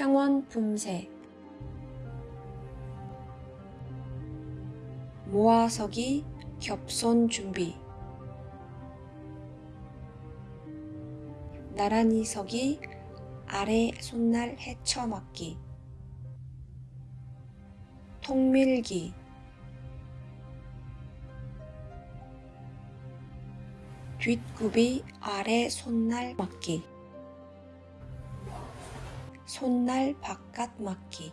평원 품새 모아서기 겹손 준비. 나란히 서기 아래 손날 헤쳐맞기. 통밀기. 뒷굽이 아래 손날 맞기 손날 바깥 맞기.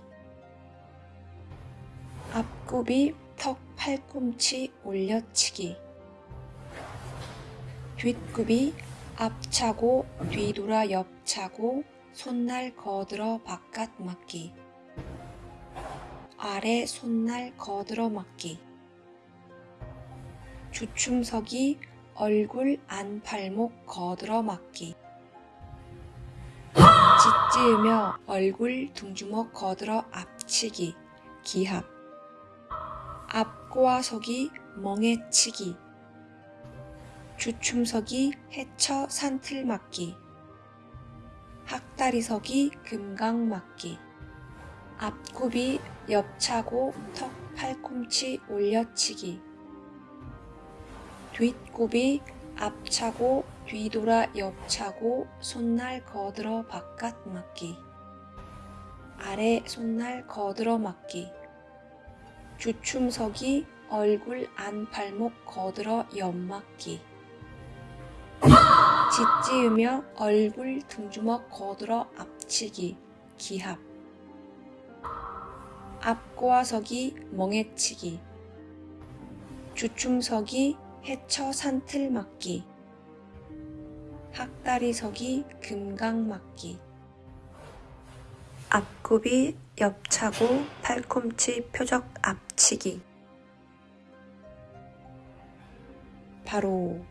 앞굽이 턱 팔꿈치 올려치기. 뒷굽이 앞차고 뒤돌아 옆차고 손날 거들어 바깥 맞기. 아래 손날 거들어 맞기. 주춤서기 얼굴 안팔목 거들어 맞기 짓지으며 얼굴 둥주먹 거들어 앞치기 기합 앞꼬아서기 멍해치기. 주춤서기 해쳐 산틀 맞기. 학다리서기 금강 맞기. 앞굽이 옆차고 턱 팔꿈치 올려치기. 뒷굽이 앞차고 뒤돌아 옆차고 손날 거들어 바깥 맞기. 아래 손날 거들어 맞기. 주춤서기 얼굴 안팔목 거들어 옆맞기. 짓지으며 얼굴 등주먹 거들어 앞치기. 기합. 앞꼬아서기 멍해치기. 주춤서기 해쳐 산틀 맞기 학다리서기 금강 맞기. 앞굽이 옆차고 팔꿈치 표적 앞치기. 바로